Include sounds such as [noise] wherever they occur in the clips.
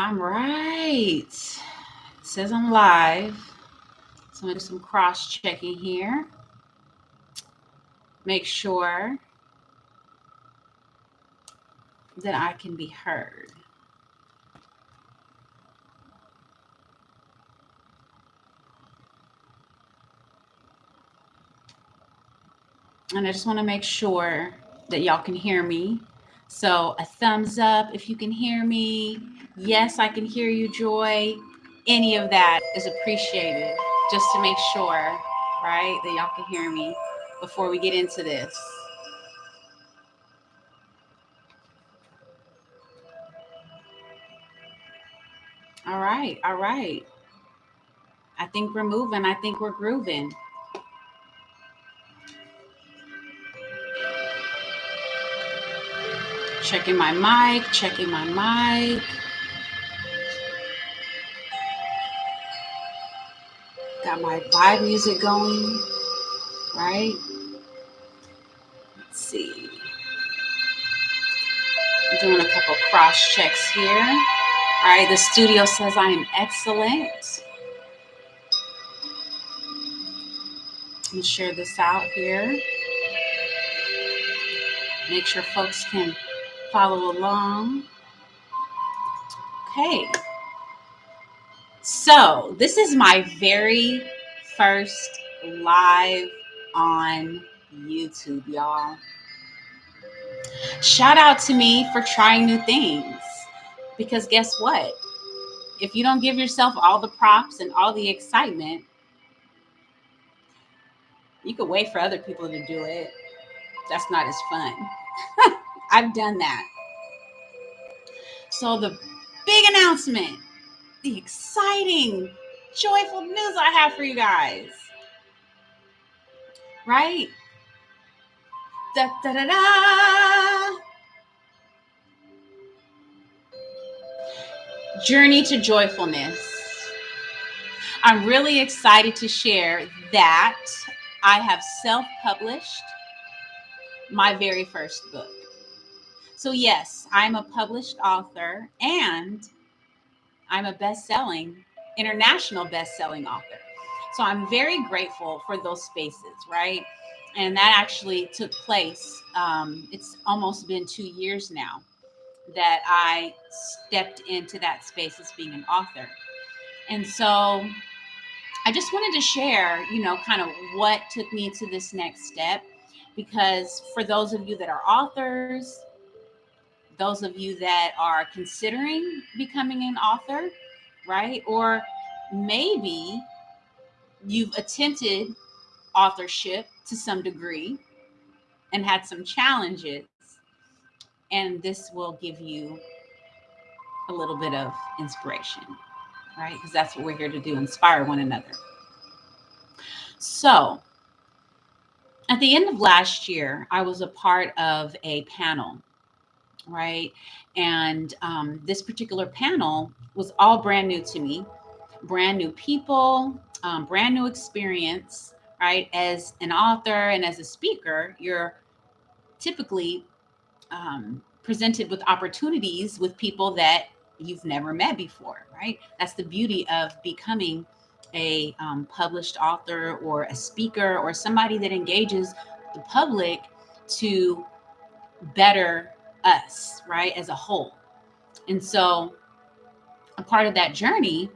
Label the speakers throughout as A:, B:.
A: I'm right. It says I'm live. So I'm gonna do some cross checking here. Make sure that I can be heard. And I just want to make sure that y'all can hear me. So a thumbs up if you can hear me. Yes, I can hear you, Joy. Any of that is appreciated just to make sure, right, that y'all can hear me before we get into this. All right, all right. I think we're moving. I think we're grooving. Checking my mic, checking my mic. Got my vibe music going, right? Let's see. I'm doing a couple cross checks here. All right, the studio says I am excellent. Me share this out here. Make sure folks can follow along. Okay. So, this is my very first live on YouTube, y'all. Shout out to me for trying new things because guess what? If you don't give yourself all the props and all the excitement, you could wait for other people to do it. That's not as fun. [laughs] I've done that. So the big announcement, the exciting, joyful news I have for you guys. Right? Da da da da. Journey to joyfulness. I'm really excited to share that I have self published my very first book. So, yes, I'm a published author and I'm a best selling, international best selling author. So, I'm very grateful for those spaces, right? And that actually took place. Um, it's almost been two years now that I stepped into that space as being an author. And so I just wanted to share, you know, kind of what took me to this next step. Because for those of you that are authors, those of you that are considering becoming an author, right? Or maybe you've attempted authorship to some degree and had some challenges. And this will give you a little bit of inspiration, right? Because that's what we're here to do inspire one another. So, at the end of last year, I was a part of a panel right? And um, this particular panel was all brand new to me, brand new people, um, brand new experience, right? As an author and as a speaker, you're typically um, presented with opportunities with people that you've never met before, right? That's the beauty of becoming a um, published author or a speaker or somebody that engages the public to better us, right, as a whole. And so, a part of that journey,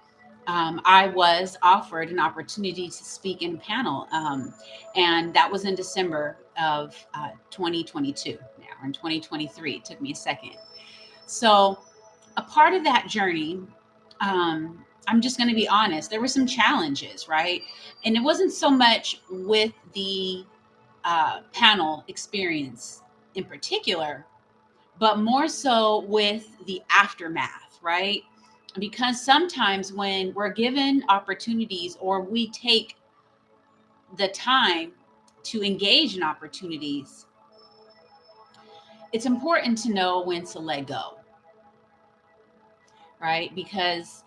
A: um, I was offered an opportunity to speak in a panel, um, and that was in December of uh, 2022. Now, in 2023, it took me a second. So, a part of that journey, um, I'm just going to be honest, there were some challenges, right? And it wasn't so much with the uh, panel experience in particular, but more so with the aftermath, right? Because sometimes when we're given opportunities or we take the time to engage in opportunities, it's important to know when to let go, right? Because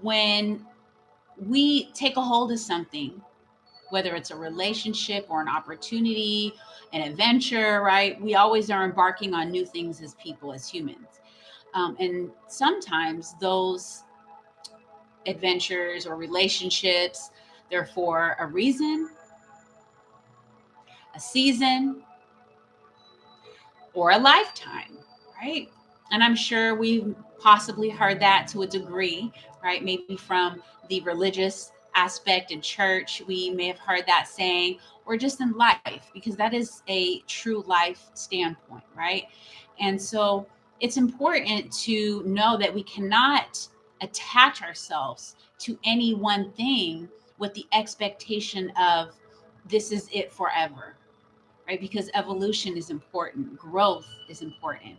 A: when we take a hold of something, whether it's a relationship or an opportunity an adventure, right? We always are embarking on new things as people, as humans. Um, and sometimes those adventures or relationships, they're for a reason, a season, or a lifetime, right? And I'm sure we've possibly heard that to a degree, right? Maybe from the religious aspect in church, we may have heard that saying, or just in life, because that is a true life standpoint, right? And so it's important to know that we cannot attach ourselves to any one thing with the expectation of this is it forever, right? Because evolution is important, growth is important.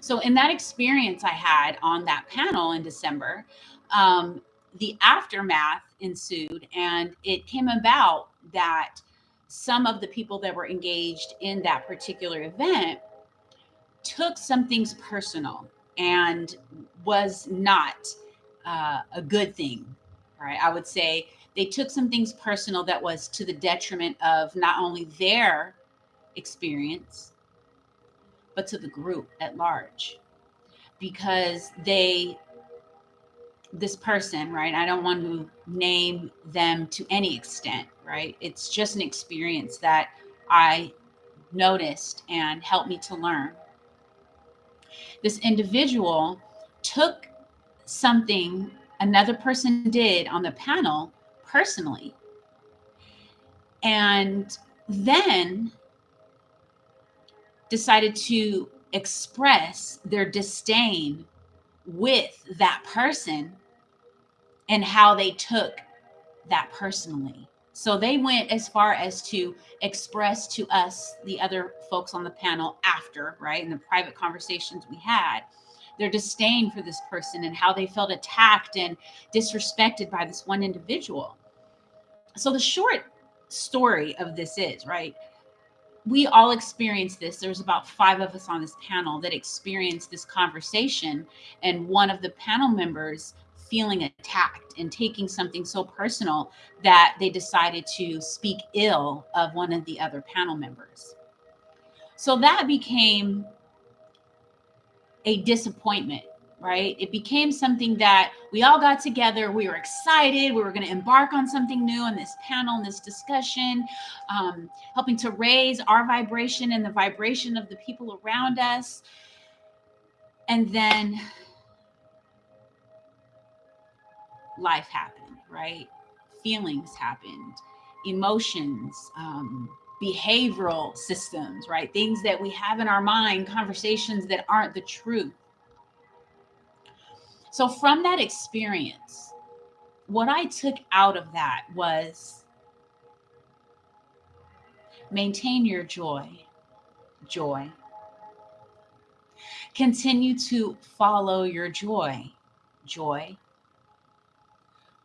A: So, in that experience I had on that panel in December, um, the aftermath ensued, and it came about that some of the people that were engaged in that particular event took some things personal and was not uh, a good thing, right? I would say they took some things personal that was to the detriment of not only their experience, but to the group at large because they this person right? I don't want to name them to any extent right? It's just an experience that i noticed and helped me to learn. This individual took something another person did on the panel personally. And then decided to express their disdain with that person and how they took that personally. So they went as far as to express to us, the other folks on the panel after, right, in the private conversations we had, their disdain for this person and how they felt attacked and disrespected by this one individual. So the short story of this is, right, we all experienced this. There was about five of us on this panel that experienced this conversation. And one of the panel members feeling attacked and taking something so personal that they decided to speak ill of one of the other panel members. So that became a disappointment right? It became something that we all got together. We were excited. We were going to embark on something new in this panel, in this discussion, um, helping to raise our vibration and the vibration of the people around us. And then life happened, right? Feelings happened, emotions, um, behavioral systems, right? Things that we have in our mind, conversations that aren't the truth so, from that experience, what I took out of that was maintain your joy, joy. Continue to follow your joy, joy.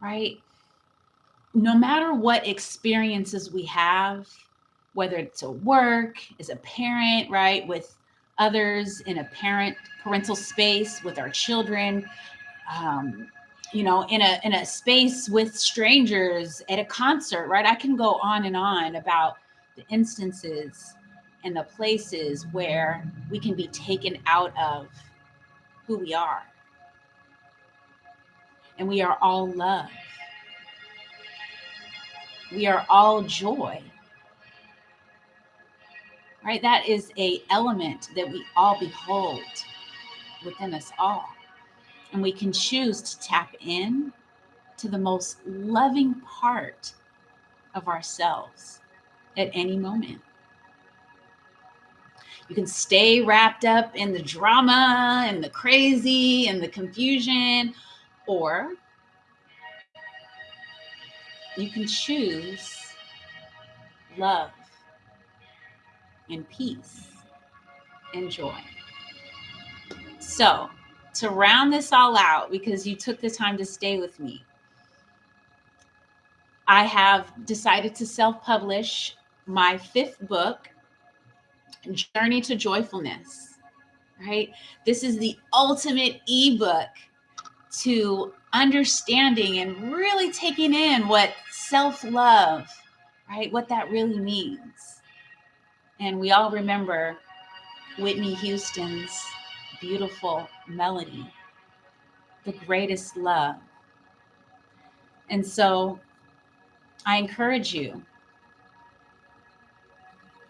A: Right? No matter what experiences we have, whether it's at work, as a parent, right, with others in a parent parental space with our children, um, you know, in a in a space with strangers at a concert, right? I can go on and on about the instances and the places where we can be taken out of who we are. And we are all love. We are all joy. Right? That is a element that we all behold within us all. And we can choose to tap in to the most loving part of ourselves at any moment. You can stay wrapped up in the drama and the crazy and the confusion, or you can choose love and peace and joy. So, to round this all out, because you took the time to stay with me, I have decided to self publish my fifth book, Journey to Joyfulness. Right? This is the ultimate ebook to understanding and really taking in what self love, right? What that really means. And we all remember Whitney Houston's beautiful melody, the greatest love. And so I encourage you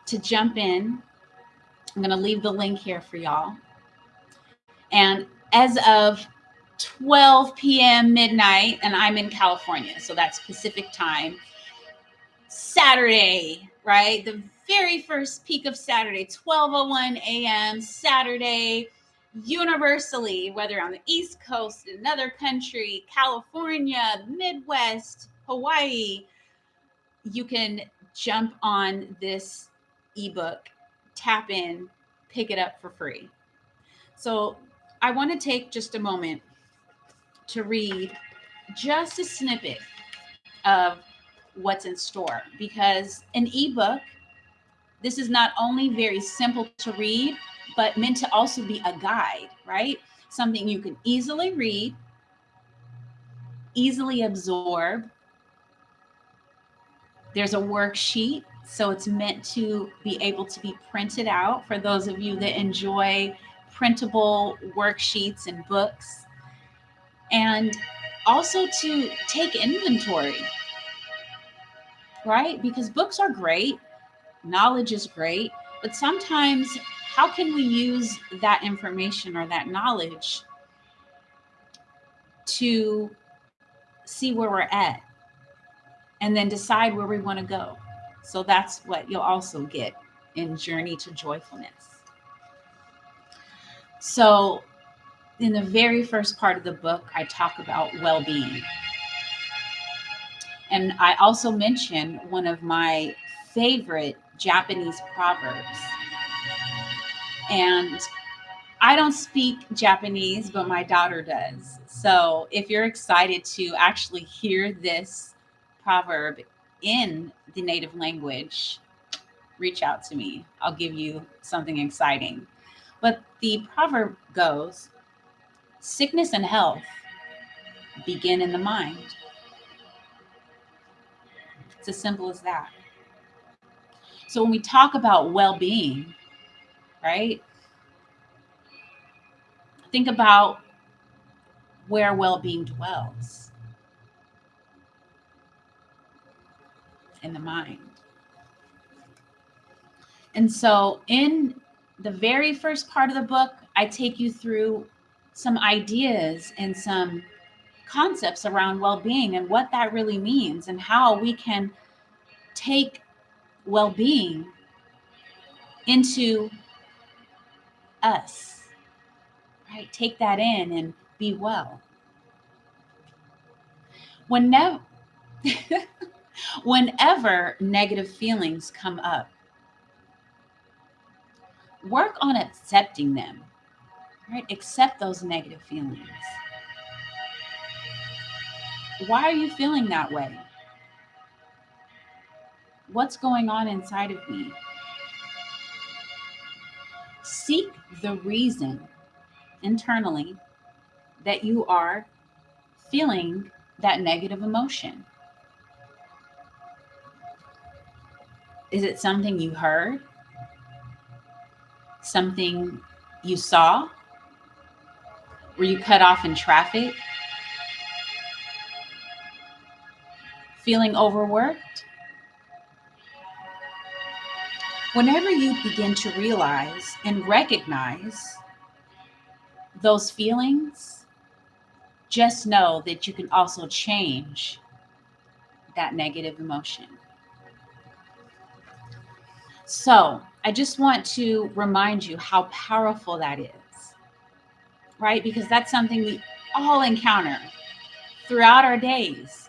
A: to jump in. I'm going to leave the link here for y'all. And as of 12 p.m. midnight, and I'm in California, so that's Pacific time. Saturday, right? The very first peak of Saturday, 12:01 a.m. Saturday, universally, whether on the East Coast, another country, California, Midwest, Hawaii, you can jump on this ebook, tap in, pick it up for free. So I want to take just a moment to read just a snippet of what's in store because an ebook this is not only very simple to read but meant to also be a guide right? Something you can easily read easily absorb. There's a worksheet so it's meant to be able to be printed out for those of you that enjoy printable worksheets and books. And also to take inventory, right? Because books are great, knowledge is great, but sometimes how can we use that information or that knowledge to see where we're at and then decide where we want to go? So that's what you'll also get in Journey to Joyfulness. So in the very first part of the book, I talk about well being. And I also mention one of my favorite Japanese proverbs. And I don't speak Japanese, but my daughter does. So if you're excited to actually hear this proverb in the native language, reach out to me. I'll give you something exciting. But the proverb goes Sickness and health begin in the mind. It's as simple as that. So when we talk about well being, right? Think about where well being dwells in the mind. And so, in the very first part of the book, I take you through some ideas and some concepts around well-being and what that really means and how we can take well-being into us right take that in and be well whenever [laughs] whenever negative feelings come up work on accepting them right? Accept those negative feelings. Why are you feeling that way? What's going on inside of me? Seek the reason internally that you are feeling that negative emotion. Is it something you heard? Something you saw? Were you cut off in traffic? Feeling overworked? Whenever you begin to realize and recognize those feelings, just know that you can also change that negative emotion. So, I just want to remind you how powerful that is right? Because that's something we all encounter throughout our days.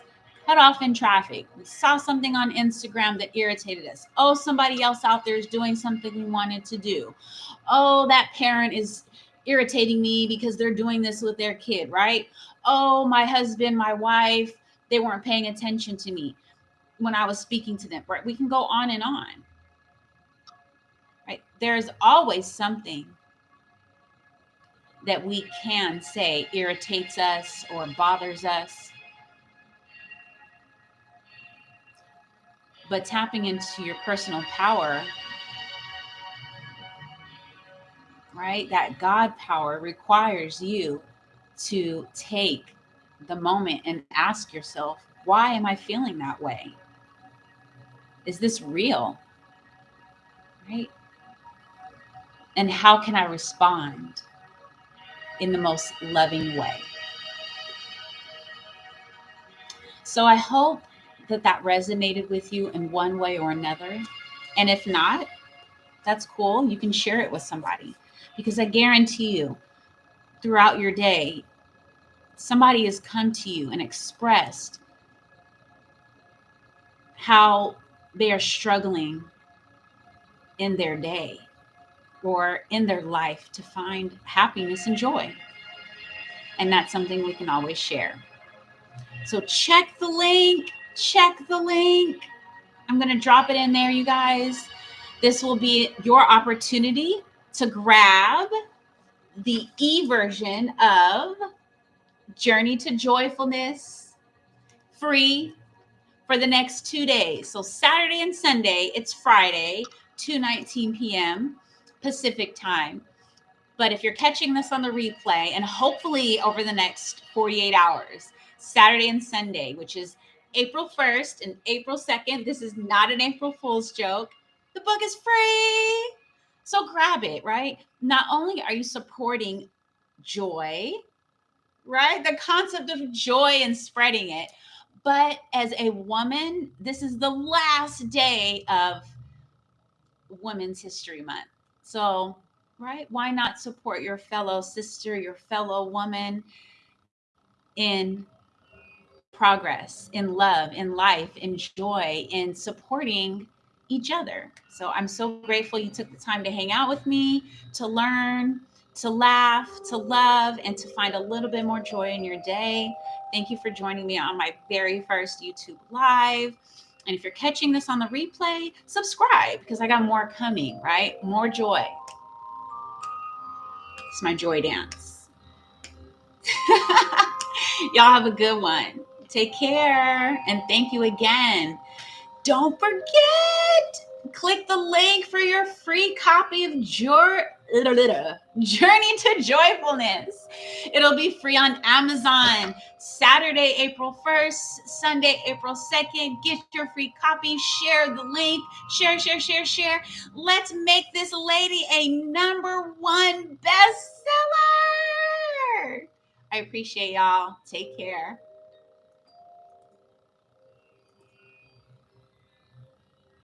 A: Cut off in traffic. We saw something on Instagram that irritated us. Oh, somebody else out there is doing something we wanted to do. Oh, that parent is irritating me because they're doing this with their kid, right? Oh, my husband, my wife, they weren't paying attention to me when I was speaking to them, right? We can go on and on. Right? There's always something that we can say irritates us or bothers us. But tapping into your personal power right? That God power requires you to take the moment and ask yourself, why am I feeling that way? Is this real? Right? And how can I respond in the most loving way? So I hope that that resonated with you in one way or another. And if not, that's cool. You can share it with somebody because I guarantee you, throughout your day, somebody has come to you and expressed how they are struggling in their day or in their life to find happiness and joy. And that's something we can always share. So check the link, check the link. I'm going to drop it in there, you guys. This will be your opportunity to grab the e version of Journey to Joyfulness free for the next two days. So Saturday and Sunday, it's Friday, 2:19 p.m. Pacific time. But if you're catching this on the replay, and hopefully over the next 48 hours, Saturday and Sunday, which is April 1st and April 2nd, this is not an April Fool's joke. The book is free. So grab it, right? Not only are you supporting joy, right? The concept of joy and spreading it, but as a woman, this is the last day of Women's History Month. So, right? Why not support your fellow sister, your fellow woman in progress, in love, in life, in joy, in supporting each other. So I'm so grateful you took the time to hang out with me, to learn, to laugh, to love, and to find a little bit more joy in your day. Thank you for joining me on my very first YouTube Live. And if you're catching this on the replay, subscribe because I got more coming, right? More joy. It's my joy dance. [laughs] Y'all have a good one. Take care. And thank you again. Don't forget, click the link for your free copy of Journey to Joyfulness. It'll be free on Amazon Saturday, April 1st, Sunday, April 2nd. Get your free copy, share the link, share, share, share, share. Let's make this lady a number one bestseller. I appreciate y'all. Take care.